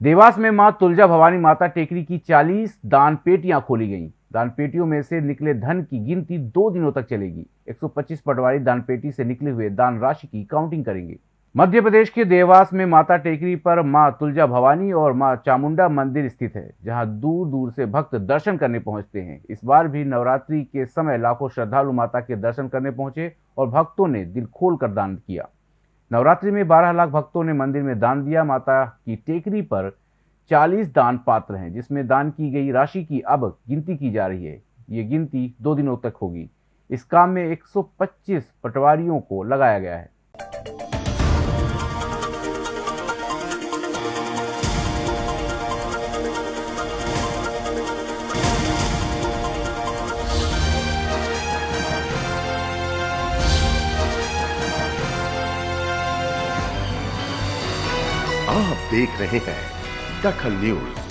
देवास में माँ तुलजा भवानी माता टेकरी की 40 दान पेटियाँ खोली गईं। दान पेटियों में से निकले धन की गिनती दो दिनों तक चलेगी। 125 पटवारी दान पेटी से निकले हुए दान राशि की काउंटिंग करेंगे। मध्य प्रदेश के देवास में माता टेकरी पर माँ तुलजा भवानी और माँ चामुंडा मंदिर स्थित है, जहाँ दूर दूर से भक्त दर्शन करने पहुँचते हैं। इस बार भी नवरात्रि के समय लाखों श्रद्धालु माता के दर्शन करने पहुँचे और भक्तों ने दिल खोल कर दान किया। नवरात्रि में 12 लाख भक्तों ने मंदिर में दान दिया। माता की टेकरी पर 40 दान पात्र हैं, जिसमें दान की गई राशि की अब गिनती की जा रही है। ये गिनती दो दिनों तक होगी। इस काम में 125 पटवारियों को लगाया गया है। आप देख रहे हैं दखल न्यूज़।